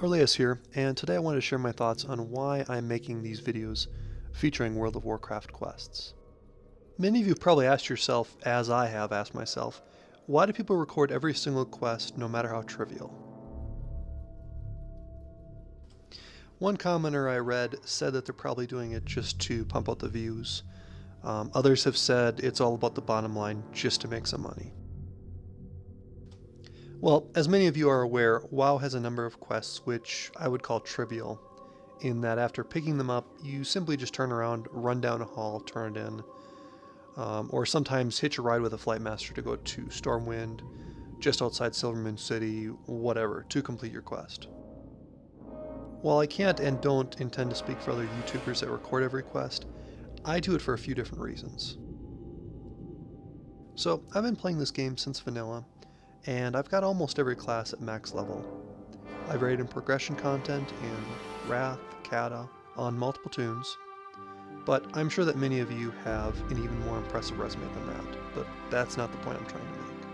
Elias here, and today I wanted to share my thoughts on why I'm making these videos featuring World of Warcraft quests. Many of you probably asked yourself, as I have asked myself, why do people record every single quest no matter how trivial? One commenter I read said that they're probably doing it just to pump out the views. Um, others have said it's all about the bottom line, just to make some money. Well, as many of you are aware, WoW has a number of quests which I would call trivial, in that after picking them up, you simply just turn around, run down a hall, turn it in, um, or sometimes hitch a ride with a flight master to go to Stormwind, just outside Silvermoon City, whatever, to complete your quest. While I can't and don't intend to speak for other YouTubers that record every quest, I do it for a few different reasons. So, I've been playing this game since vanilla, and I've got almost every class at max level. I've rated in progression content in Wrath, Kata, on multiple toons, but I'm sure that many of you have an even more impressive resume than that, but that's not the point I'm trying to make.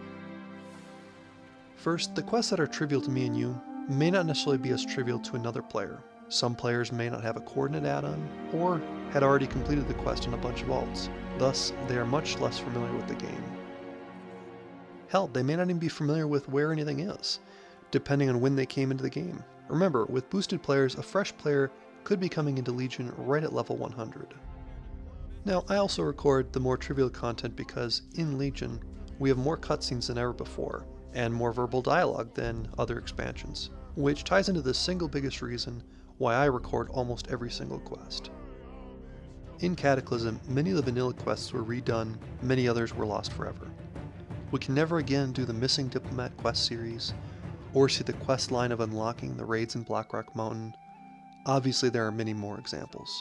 First, the quests that are trivial to me and you may not necessarily be as trivial to another player. Some players may not have a coordinate add-on, or had already completed the quest in a bunch of alts, thus they are much less familiar with the game. Hell, they may not even be familiar with where anything is, depending on when they came into the game. Remember, with boosted players, a fresh player could be coming into Legion right at level 100. Now, I also record the more trivial content because, in Legion, we have more cutscenes than ever before, and more verbal dialogue than other expansions, which ties into the single biggest reason why I record almost every single quest. In Cataclysm, many of the vanilla quests were redone, many others were lost forever. We can never again do the Missing Diplomat quest series, or see the quest line of unlocking the raids in Blackrock Mountain. Obviously there are many more examples.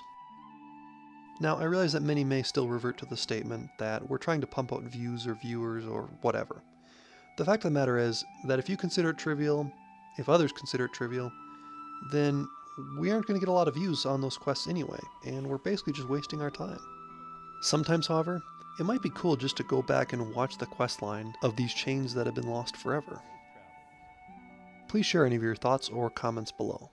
Now, I realize that many may still revert to the statement that we're trying to pump out views or viewers or whatever. The fact of the matter is that if you consider it trivial, if others consider it trivial, then we aren't going to get a lot of views on those quests anyway, and we're basically just wasting our time. Sometimes, however, it might be cool just to go back and watch the quest line of these chains that have been lost forever. Please share any of your thoughts or comments below.